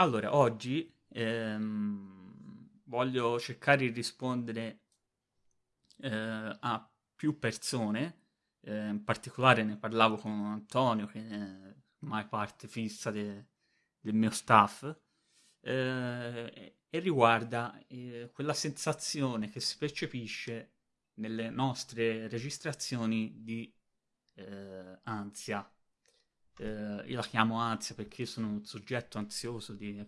Allora, oggi ehm, voglio cercare di rispondere eh, a più persone, eh, in particolare ne parlavo con Antonio, che è ormai parte fissa de- del mio staff, eh, e riguarda eh, quella sensazione che si percepisce nelle nostre registrazioni di eh, ansia eh, io la chiamo ansia perché sono un soggetto ansioso di,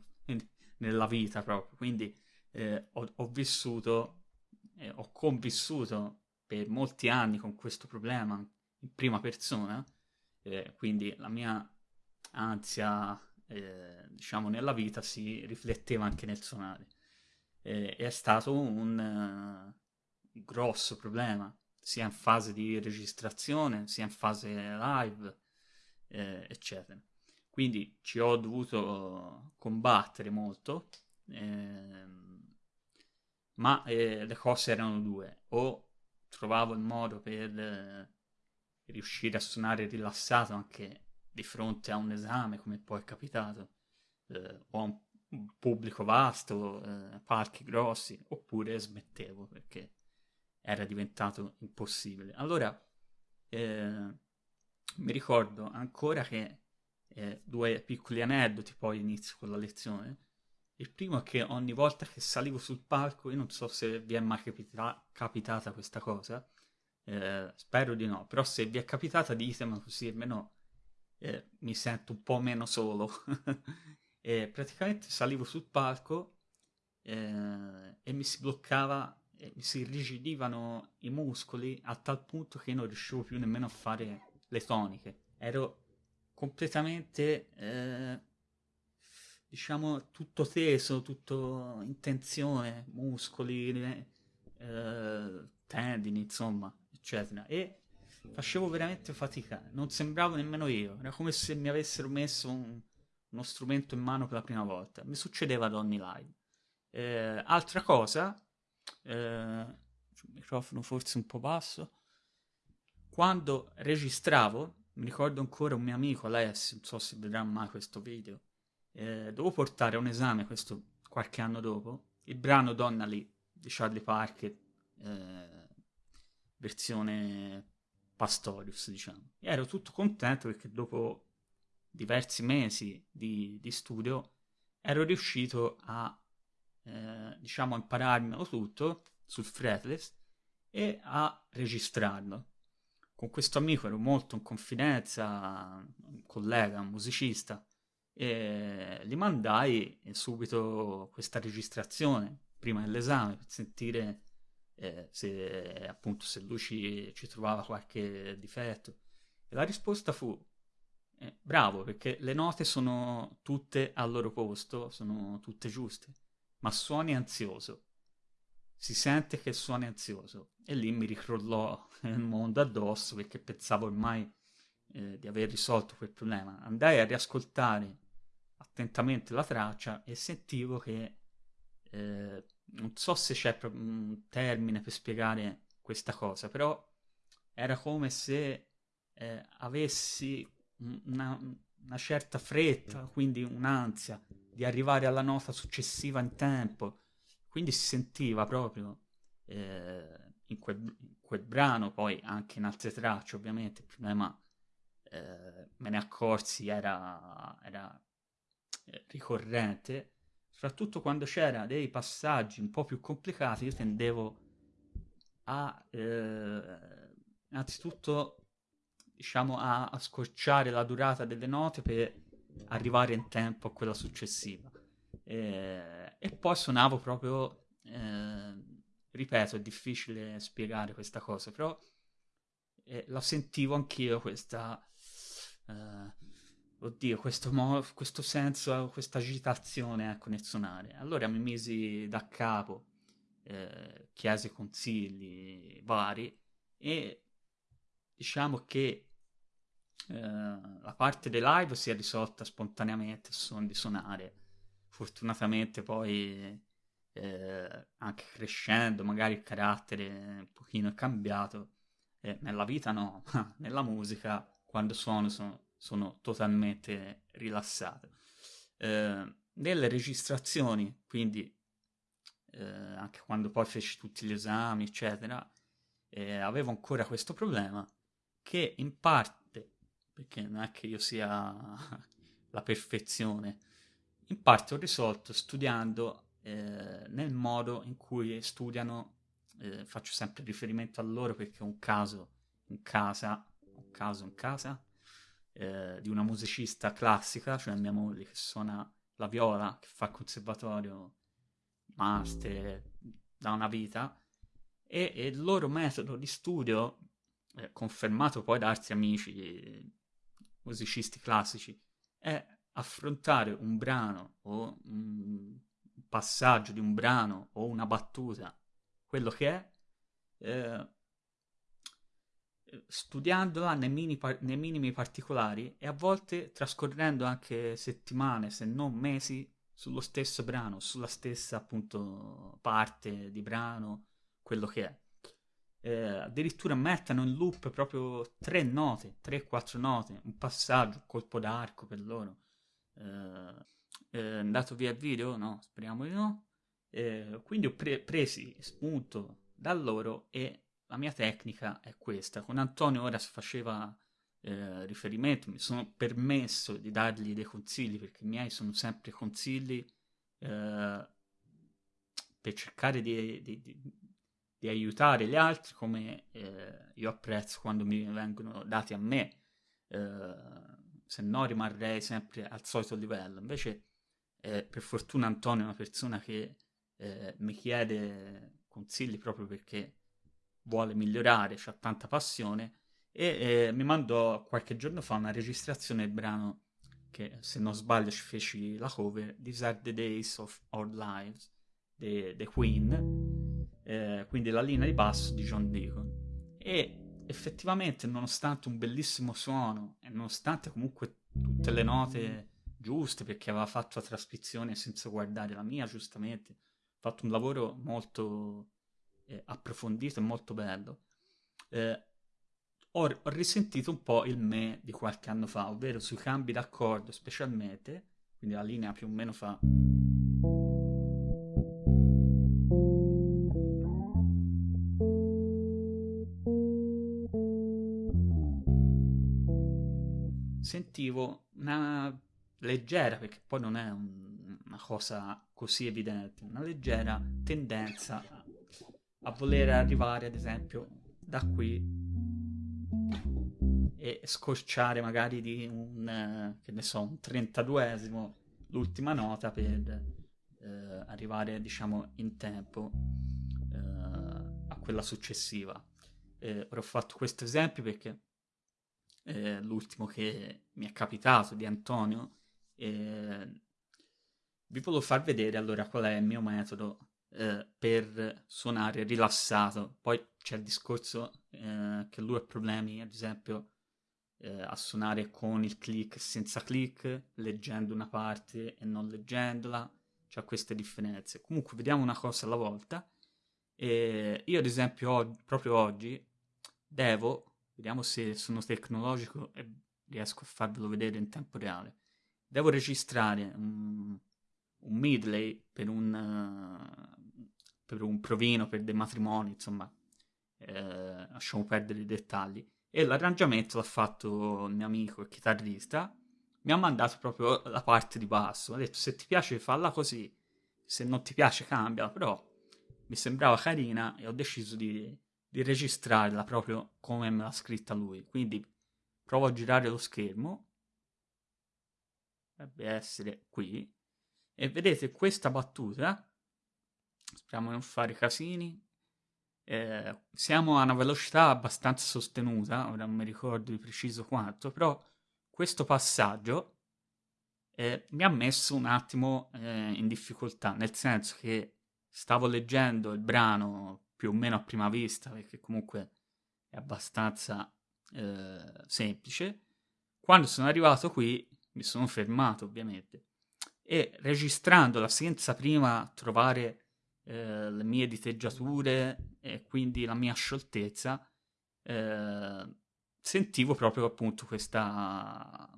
nella vita proprio, quindi eh, ho, ho, vissuto, eh, ho convissuto per molti anni con questo problema in prima persona, eh, quindi la mia ansia, eh, diciamo, nella vita si rifletteva anche nel suonare. è stato un grosso problema, sia in fase di registrazione, sia in fase live, eh, eccetera. Quindi ci ho dovuto combattere molto, ehm, ma eh, le cose erano due. O trovavo il modo per riuscire a suonare rilassato anche di fronte a un esame, come poi è capitato, eh, o a un pubblico vasto, eh, parchi grossi, oppure smettevo perché era diventato impossibile. Allora, eh, mi ricordo ancora che eh, due piccoli aneddoti poi inizio con la lezione. Il primo è che ogni volta che salivo sul palco, io non so se vi è mai capita- capitata questa cosa, eh, spero di no, però se vi è capitata ditemelo così almeno eh, mi sento un po' meno solo. e praticamente salivo sul palco eh, e mi si bloccava, mi si irrigidivano i muscoli a tal punto che non riuscivo più nemmeno a fare le toniche. Ero completamente, eh, diciamo, tutto teso, tutto in tensione, muscoli, eh, tendini, insomma, eccetera. E facevo veramente fatica, non sembravo nemmeno io, era come se mi avessero messo un, uno strumento in mano per la prima volta. Mi succedeva ad ogni live. Eh, altra cosa, eh, microfono forse un po' basso, quando registravo, mi ricordo ancora un mio amico, Alessio, non so se vedrà mai questo video, eh, dovevo portare a un esame, questo qualche anno dopo, il brano Donna Lee di Charlie Parker, eh, versione Pastorius, diciamo. E ero tutto contento perché dopo diversi mesi di, di studio ero riuscito a, eh, diciamo, impararmelo tutto sul fretless e a registrarlo con questo amico ero molto in confidenza, un collega, un musicista, e gli mandai subito questa registrazione prima dell'esame per sentire eh, se appunto se lui ci, ci, trovava qualche difetto. E la risposta fu eh, bravo perché le note sono tutte al loro posto, sono tutte giuste, ma suoni ansioso si sente che suoni ansioso. E lì mi ricrollò il mondo addosso perché pensavo ormai eh, di aver risolto quel problema. Andai a riascoltare attentamente la traccia e sentivo che eh, non so se c'è un termine per spiegare questa cosa, però era come se eh, avessi una, una, certa fretta, quindi un'ansia di arrivare alla nota successiva in tempo quindi si sentiva proprio eh, in, quel, in, quel, brano, poi anche in altre tracce ovviamente, il problema eh, me ne accorsi era, era eh, ricorrente, soprattutto quando c'era dei passaggi un po' più complicati, io tendevo a eh, innanzitutto diciamo a, a scorciare la durata delle note per arrivare in tempo a quella successiva. Eh, e poi suonavo proprio, eh, ripeto, è difficile spiegare questa cosa, però eh, la sentivo anch'io questa, eh, oddio, questo, mo- questo senso, questa agitazione ecco, nel suonare. Allora mi misi da capo, eh, chiesi consigli vari e diciamo che eh, la parte dei live si è risolta spontaneamente a suon di suonare fortunatamente poi eh, anche crescendo magari il carattere un pochino è cambiato eh, nella vita no ma nella musica quando suono sono, sono totalmente rilassato. Eh, nelle registrazioni, quindi eh, anche quando poi feci tutti gli esami, eccetera, eh, avevo ancora questo problema che in parte, perché non è che io sia la perfezione, in parte ho risolto studiando eh, nel modo in cui studiano, eh, faccio sempre riferimento a loro perché un caso in casa, un caso in casa, eh, di una musicista classica, cioè mia moglie che suona la viola, che fa conservatorio master da una vita, e, e il loro metodo di studio, eh, confermato poi da altri amici musicisti classici, è affrontare un brano o un passaggio di un brano o una battuta, quello che è, eh, studiandola nei, mini par- nei minimi particolari e a volte trascorrendo anche settimane, se non mesi, sullo stesso brano, sulla stessa appunto parte di brano, quello che è. Eh, addirittura mettono in loop proprio tre note, tre, quattro note, un passaggio, un colpo d'arco per loro. Eh, è andato via il video? No, speriamo di no. Eh, quindi ho pre- presi spunto da loro e la mia tecnica è questa. Con Antonio ora si faceva eh, riferimento, mi sono permesso di dargli dei consigli perché i miei sono sempre consigli eh, per cercare di, di, di, di, aiutare gli altri come eh, io apprezzo quando mi vengono dati a me, eh, se no rimarrei sempre al solito livello. Invece, eh, per fortuna, Antonio è una persona che eh, mi chiede consigli proprio perché vuole migliorare, ha tanta passione e eh, mi mandò qualche giorno fa una registrazione del brano che se non sbaglio ci feci la cover These are the days of our lives The Queen eh, quindi la linea di basso di John Deacon e effettivamente nonostante un bellissimo suono e nonostante comunque tutte le note giuste perché aveva fatto la trascrizione senza guardare la mia giustamente ha fatto un lavoro molto eh, approfondito e molto bello. Eh, ho, ho, risentito un po' il me di qualche anno fa, ovvero sui cambi d'accordo specialmente, quindi la linea più o meno fa... Sentivo una leggera, perché poi non è un, una cosa così evidente, una leggera tendenza a voler arrivare, ad esempio, da qui e scorciare magari di un, che ne so, un 32esimo l'ultima nota per eh, arrivare, diciamo, in tempo eh, a quella successiva. Eh, ora ho fatto questo esempio perché eh, l'ultimo che mi è capitato di Antonio eh, vi volevo far vedere allora qual è il mio metodo eh, per suonare rilassato. Poi c'è il discorso eh, che lui ha problemi, ad esempio, eh, a suonare con il click senza click, leggendo una parte e non leggendola. C'è queste differenze. Comunque, vediamo una cosa alla volta. io, ad esempio, oggi, proprio oggi devo, vediamo se sono tecnologico e riesco a farvelo vedere in tempo reale. Devo registrare un, un medley per un, uh, per un provino, per dei matrimoni, insomma, eh, lasciamo perdere i dettagli. E l'arrangiamento l'ha fatto il mio amico, il chitarrista, mi ha mandato proprio la parte di basso, ha detto se ti piace falla così, se non ti piace cambia, però mi sembrava carina e ho deciso di, di registrarla proprio come me l'ha scritta lui. Quindi provo a girare lo schermo, dovrebbe essere qui, e vedete questa battuta, speriamo di non fare casini, eh, siamo a una velocità abbastanza sostenuta, ora non mi ricordo di preciso quanto, però questo passaggio eh, mi ha messo un attimo eh, in difficoltà, nel senso che stavo leggendo il brano più o meno a prima vista, perché comunque è abbastanza eh, semplice. Quando sono arrivato qui mi sono fermato ovviamente e registrandola senza prima trovare eh, le mie diteggiature e quindi la mia scioltezza, eh, sentivo proprio appunto questa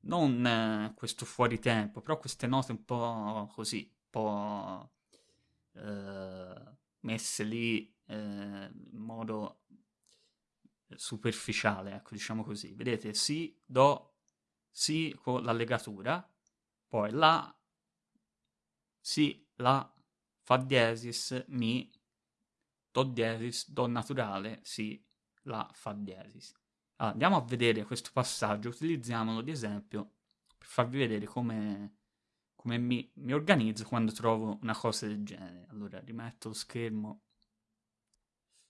non eh, questo fuori tempo, però queste note un po' così, un po' eh, messe lì eh, in modo superficiale, ecco, diciamo così. Vedete, si, do, si con la legatura, poi la, si, la, fa diesis, mi, do diesis, do naturale, si, la, fa diesis. Allora, andiamo a vedere questo passaggio, utilizziamolo di esempio per farvi vedere come, come mi, mi organizzo quando trovo una cosa del genere. Allora, rimetto lo schermo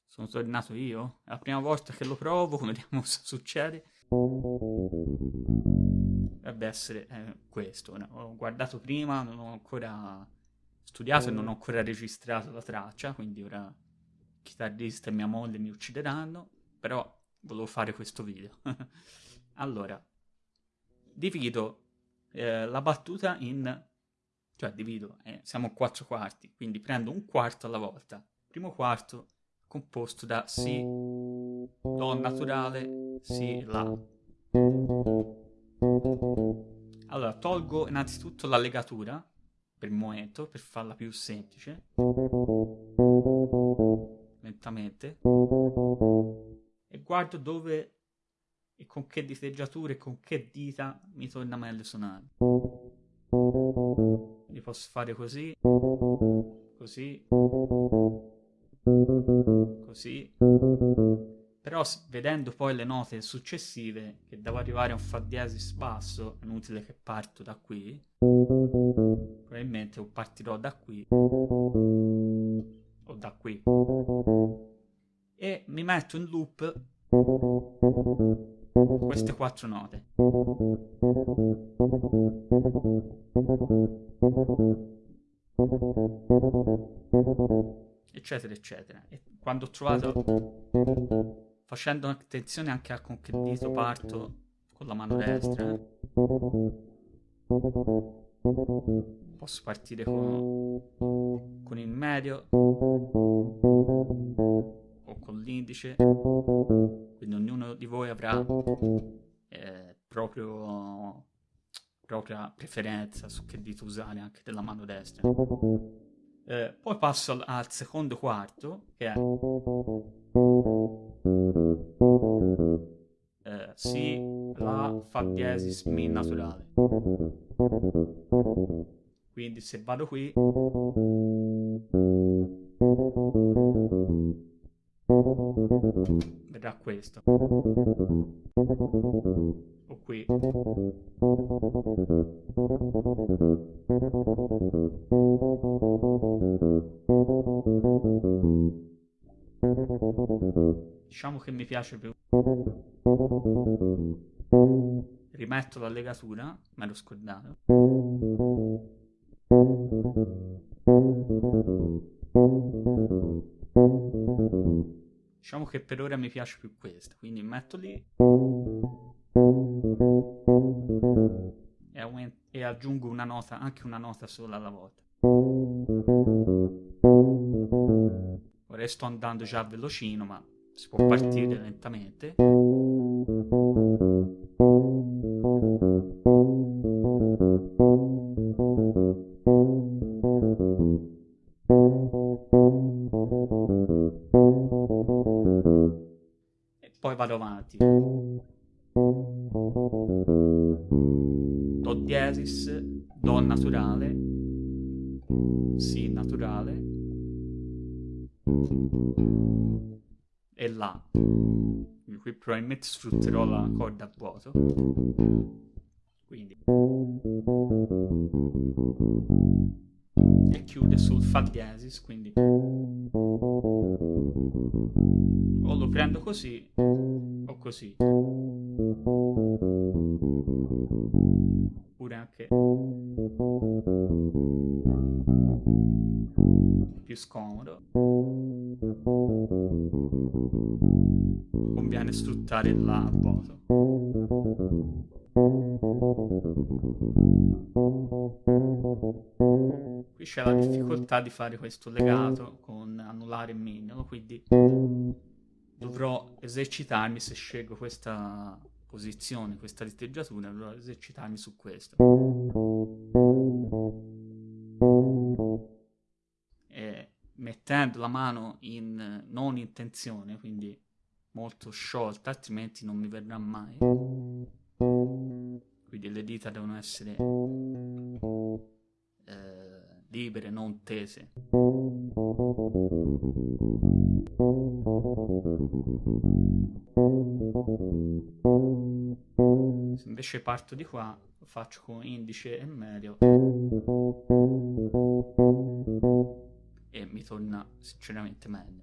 sono tornato io? È la prima volta che lo provo, vediamo cosa succede. Dovrebbe essere eh, questo. Ho guardato prima, non ho ancora studiato e non ho ancora registrato la traccia, quindi ora il chitarrista e mia moglie mi uccideranno, però volevo fare questo video. allora, divido eh, la battuta in... cioè divido, eh, siamo quattro quarti, quindi prendo un quarto alla volta. Primo quarto composto da Si, Do naturale, Si, La. Allora, tolgo innanzitutto la legatura per il momento, per farla più semplice. Lentamente. E guardo dove e con che diteggiature e con che dita mi torna meglio suonare. Quindi posso fare così, così, così. Però vedendo poi le note successive, che devo arrivare a un fa diesis basso, è inutile che parto da qui, probabilmente o partirò da qui o da qui. E mi metto in loop queste quattro note eccetera, eccetera. E quando ho trovato, facendo attenzione anche a con che dito parto con la mano destra, posso partire con, con il medio o con l'indice, quindi ognuno di voi avrà eh, proprio propria preferenza su che dito usare anche della mano destra. Eh, poi passo al, al, secondo quarto, che è eh, Si, La, Fa diesis, Mi naturale. Quindi se vado qui verrà questo. O qui. Diciamo che mi piace più. Rimetto la legatura me l'ho scordato Diciamo che per ora mi piace più questa, quindi metto lì e, aument- e aggiungo una nota, anche una nota sola alla volta. Ora sto andando già velocino, ma si può partire lentamente. Avanti. Do diesis, Do naturale, Si naturale e La. Qui probabilmente sfrutterò la corda a vuoto. Quindi e chiude sul Fa diesis, quindi o lo prendo così così. Oppure anche più scomodo. Conviene sfruttare La vuoto. Qui c'è la difficoltà di fare questo legato con annullare il mignolo, quindi dovrò esercitarmi se scelgo questa posizione, questa diteggiatura, dovrò esercitarmi su questo. E mettendo la mano in non in tensione, quindi molto sciolta, altrimenti non mi verrà mai. Quindi le dita devono essere libere, non tese. Se invece parto di qua, faccio con indice e medio e mi torna sinceramente meglio.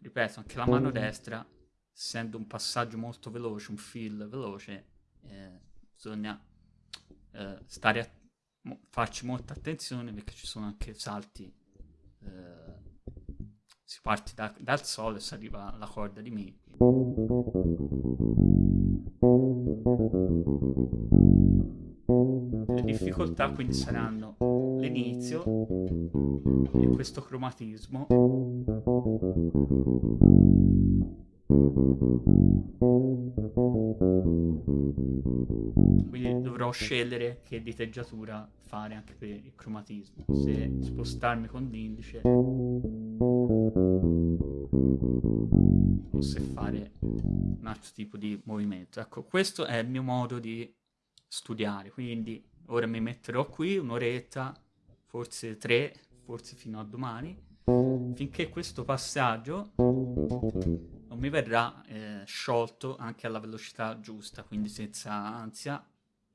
Ripeto, anche la mano destra, essendo un passaggio molto veloce, un feel veloce, eh, bisogna eh, stare a farci molta attenzione perché ci sono anche salti eh, si parte da, dal Sol e si arriva alla corda di Mi. Le difficoltà quindi saranno l'inizio di questo cromatismo dovrò scegliere che diteggiatura fare anche per il cromatismo. Se spostarmi con l'indice o se fare un altro tipo di movimento. Ecco questo è il mio modo di studiare. Quindi ora mi metterò qui un'oretta forse tre forse fino a domani. Finché questo passaggio non mi verrà eh, sciolto anche alla velocità giusta, quindi senza ansia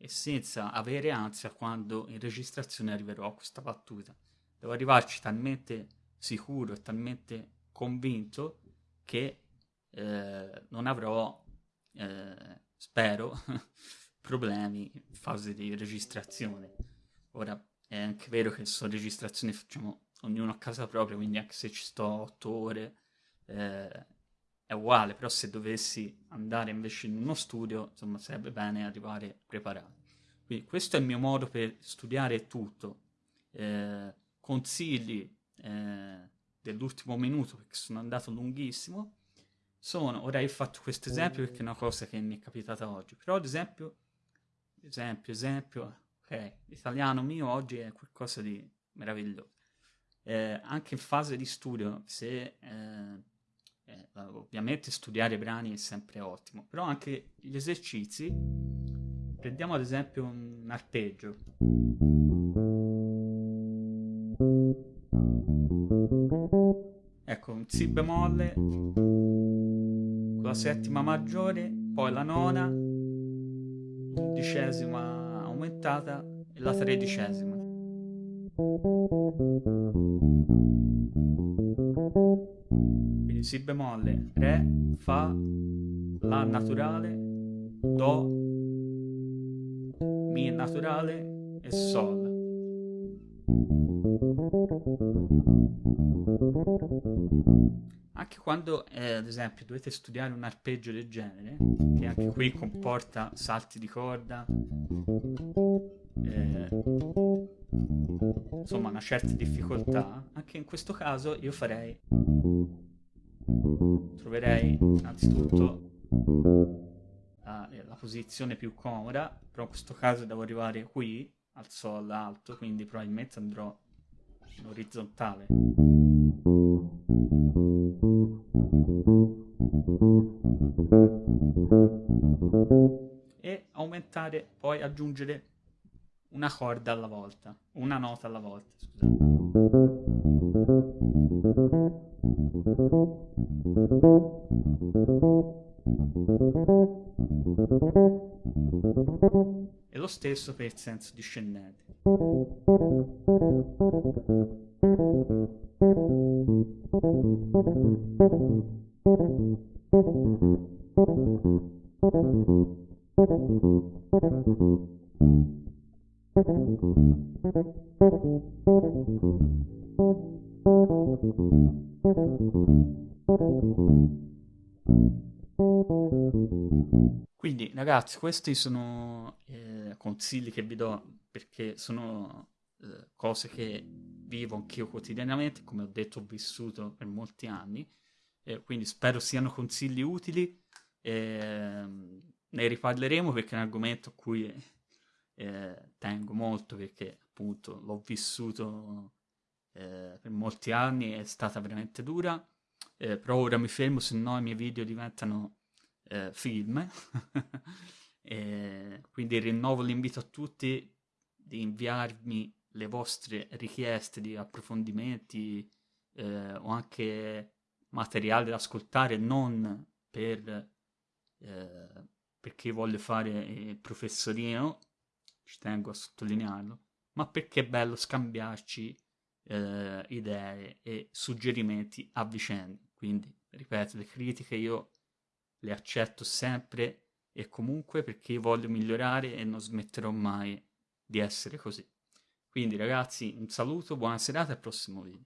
e senza avere ansia quando in registrazione arriverò a questa battuta. Devo arrivarci talmente sicuro e talmente convinto che eh, non avrò, eh, spero, problemi in fase di registrazione. Ora è anche vero che sono registrazioni facciamo ognuno a casa propria, quindi anche se ci sto otto ore eh, è uguale, però se dovessi andare invece in uno studio, insomma, sarebbe bene arrivare preparati. Quindi questo è il mio modo per studiare tutto. Eh, consigli eh, dell'ultimo minuto, perché sono andato lunghissimo, sono, ora ho fatto questo esempio perché è una cosa che mi è capitata oggi, però ad esempio, esempio, esempio, ok, l'italiano mio oggi è qualcosa di meraviglioso. Eh, anche in fase di studio, se eh, eh, ovviamente studiare brani è sempre ottimo, però anche gli esercizi, prendiamo ad esempio un arpeggio. Ecco, un Si bemolle con la settima maggiore, poi la nona, l'undicesima aumentata e la tredicesima. Si bemolle, Re, Fa, La naturale, Do, Mi naturale e Sol. Anche quando, eh, ad esempio, dovete studiare un arpeggio del genere, che anche qui comporta salti di corda, eh, insomma una certa difficoltà, anche in questo caso io farei, troverei innanzitutto la, la posizione più comoda, però in questo caso devo arrivare qui, al sol alto, quindi probabilmente andrò in orizzontale. E aumentare, poi aggiungere una corda alla volta, una nota alla volta, E stesso per il senso discendente. Quindi ragazzi, questi sono consigli che vi do perché sono eh, cose che vivo anch'io quotidianamente, come ho detto ho vissuto per molti anni, eh, quindi spero siano consigli utili. Eh, ne riparleremo perché è un argomento a cui eh, tengo molto perché appunto l'ho vissuto eh, per molti anni, è stata veramente dura, eh, però ora mi fermo, se no i miei video diventano film. quindi rinnovo l'invito a tutti di inviarmi le vostre richieste di approfondimenti eh, o anche materiale da ascoltare non per eh, perché voglio fare il professorino, ci tengo a sottolinearlo, ma perché è bello scambiarci eh, idee e suggerimenti a vicenda. Quindi, ripeto, le critiche io le accetto sempre e comunque perché voglio migliorare e non smetterò mai di essere così. Quindi ragazzi, un saluto, buona serata e al prossimo video.